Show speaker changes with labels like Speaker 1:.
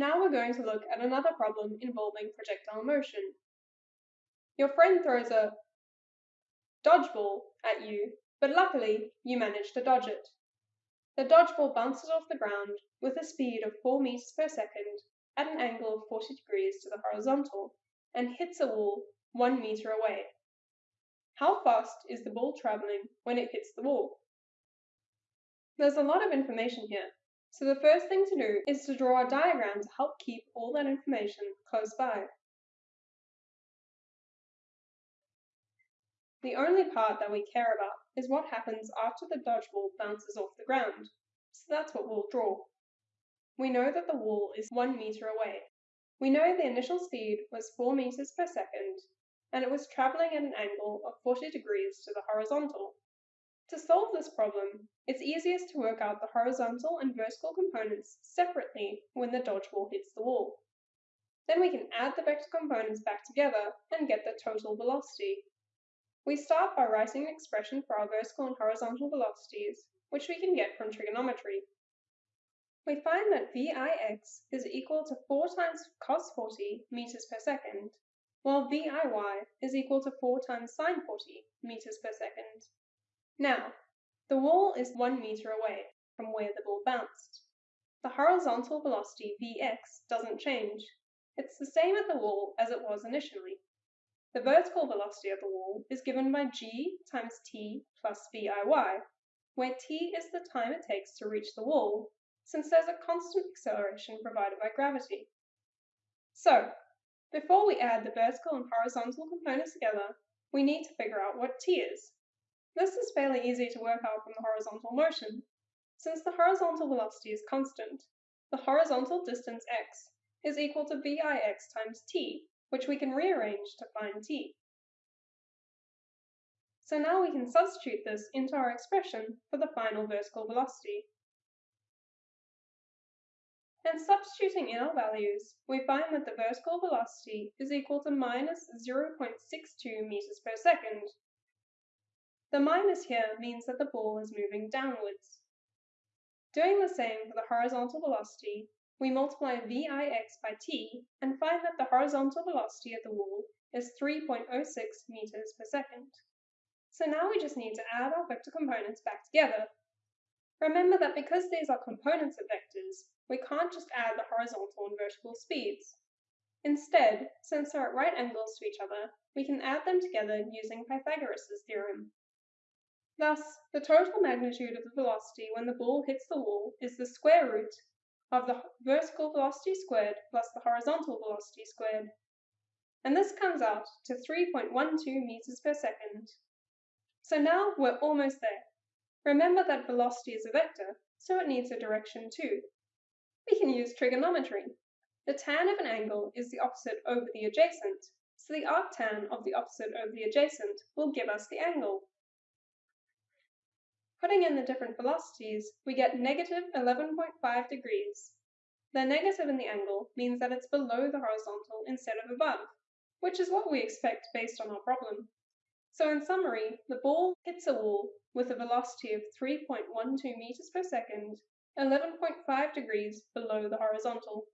Speaker 1: Now we're going to look at another problem involving projectile motion. Your friend throws a dodgeball at you, but luckily you manage to dodge it. The dodgeball bounces off the ground with a speed of 4 meters per second at an angle of 40 degrees to the horizontal and hits a wall 1 meter away. How fast is the ball traveling when it hits the wall? There's a lot of information here, so the first thing to do is to draw a diagram to help keep all that information close by. The only part that we care about is what happens after the dodgeball bounces off the ground, so that's what we'll draw. We know that the wall is 1 meter away. We know the initial speed was 4 meters per second, and it was traveling at an angle of 40 degrees to the horizontal. To solve this problem, it's easiest to work out the horizontal and vertical components separately when the dodgeball hits the wall. Then we can add the vector components back together and get the total velocity. We start by writing an expression for our vertical and horizontal velocities, which we can get from trigonometry. We find that Vix is equal to 4 times cos 40 meters per second, while Viy is equal to 4 times sine 40 meters per second. Now, the wall is 1 meter away from where the ball bounced. The horizontal velocity Vx doesn't change. It's the same at the wall as it was initially. The vertical velocity of the wall is given by g times t plus Viy, where t is the time it takes to reach the wall, since there's a constant acceleration provided by gravity. So, before we add the vertical and horizontal components together, we need to figure out what t is. This is fairly easy to work out from the horizontal motion. Since the horizontal velocity is constant, the horizontal distance x is equal to Vix times t, which we can rearrange to find t. So now we can substitute this into our expression for the final vertical velocity. And substituting in our values, we find that the vertical velocity is equal to minus 0.62 meters per second, the minus here means that the ball is moving downwards. Doing the same for the horizontal velocity, we multiply Vix by t and find that the horizontal velocity of the wall is 3.06 meters per second. So now we just need to add our vector components back together. Remember that because these are components of vectors, we can't just add the horizontal and vertical speeds. Instead, since they're at right angles to each other, we can add them together using Pythagoras' theorem. Thus, the total magnitude of the velocity when the ball hits the wall is the square root of the vertical velocity squared plus the horizontal velocity squared. And this comes out to 3.12 meters per second. So now we're almost there. Remember that velocity is a vector, so it needs a direction too. We can use trigonometry. The tan of an angle is the opposite over the adjacent, so the arctan of the opposite over the adjacent will give us the angle. Putting in the different velocities, we get negative 11.5 degrees. The negative in the angle means that it's below the horizontal instead of above, which is what we expect based on our problem. So in summary, the ball hits a wall with a velocity of 3.12 meters per second, 11.5 degrees below the horizontal.